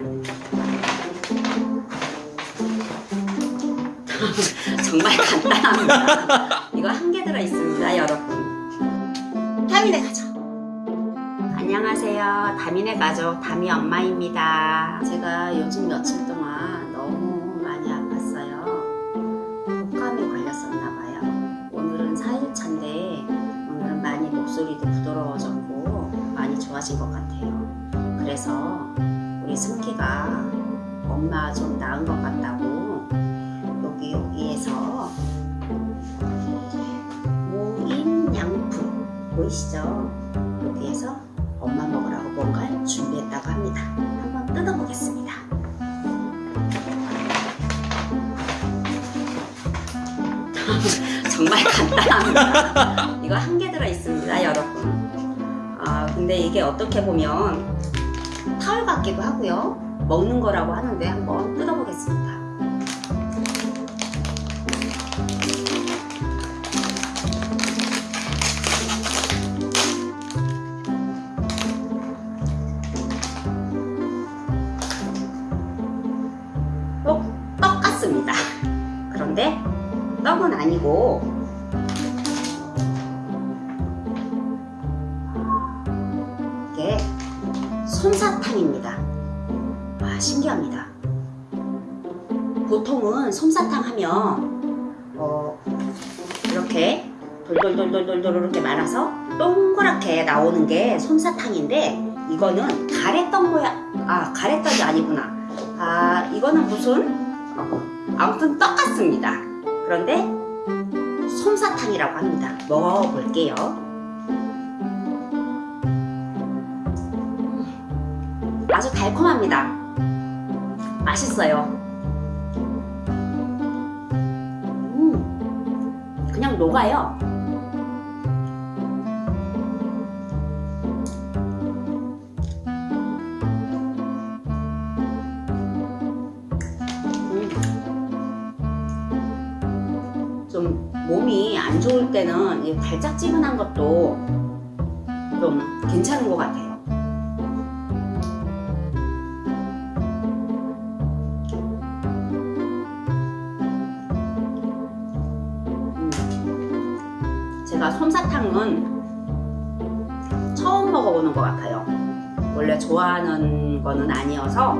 정말 간단합니다. 이거 한 개 들어 있습니다, 여러분. 다민의 가족. 안녕하세요. 다민의 가족 다미 엄마입니다. 제가 요즘 며칠 동안 엄마 좀 나은 것 같다고 여기 여기에서 모인양품 보이시죠? 여기에서 엄마 먹으라고 뭔가를 준비했다고 합니다. 한번 뜯어보겠습니다. 정말 간단합니다. 이거 한 개 들어 있습니다, 여러분. 아, 근데 이게 어떻게 보면 타월 같기도 하고요. 먹는 거라고 하는데 한번 뜯어보겠습니다. 떡, 떡 같습니다. 그런데 떡은 아니고 이게 솜사탕입니다. 와 신기합니다. 보통은 솜사탕 하면 어, 이렇게 돌돌돌돌돌돌 이렇게 말아서 동그랗게 나오는 게 솜사탕인데 이거는 가래떡 모양 아 가래떡이 아니구나. 아 이거는 무슨? 어, 아무튼 떡 같습니다. 그런데 솜사탕이라고 합니다. 먹어볼게요. 아주 달콤합니다 맛있어요 음, 그냥 녹아요 음. 좀 몸이 안 좋을 때는 이 달짝지근한 것도 좀 괜찮은 것 같아요. 제가 솜사탕은 처음 먹어보는 것 같아요. 원래 좋아하는 거는 아니어서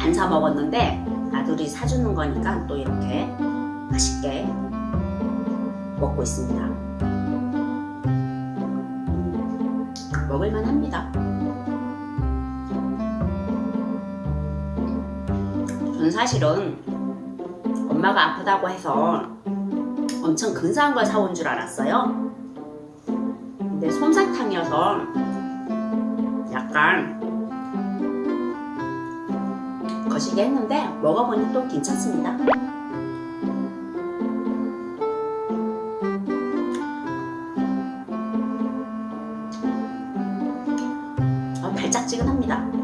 안 사 먹었는데 아들이 사주는 거니까 또 이렇게 맛있게 먹고 있습니다. 음, 먹을만 합니다. 저는 사실은 엄마가 아프다고 해서 엄청 근사한 걸 사온 줄 알았어요. 근데 솜사탕이어서 약간 거시기 했는데 먹어보니 또 괜찮습니다. 어, 달짝지근합니다.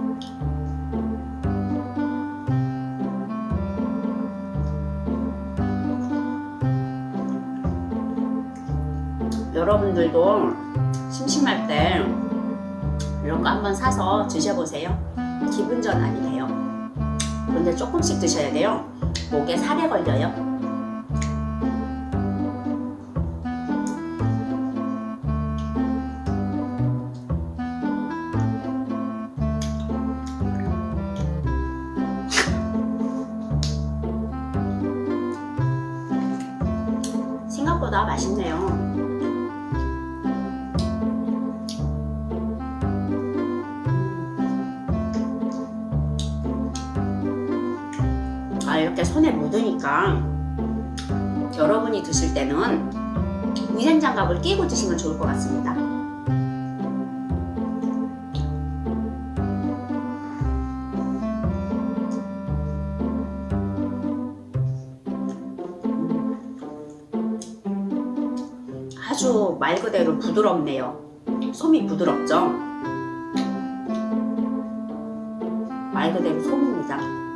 여러분들도 심심할 때 이런 거 한번 사서 드셔보세요. 기분 전환이 돼요. 그런데 조금씩 드셔야 돼요. 목에 살에 걸려요. 생각보다 맛있네요. 이렇게 손에 묻으니까 여러분이 드실 때는 위생장갑을 끼고 드시면 좋을 것 같습니다. 아주 말 그대로 부드럽네요. 솜이 부드럽죠? 말 그대로 솜입니다.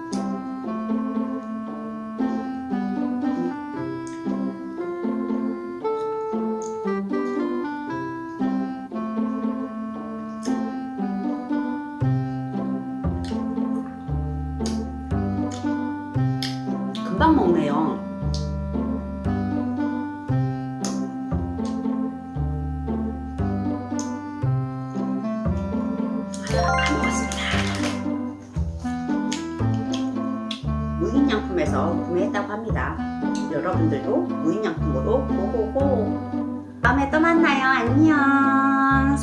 금방 먹네요. 무인양품에서 구매했다고 합니다. 여러분들도 무인양품으로 고고고. 다음에 또 만나요. 안녕.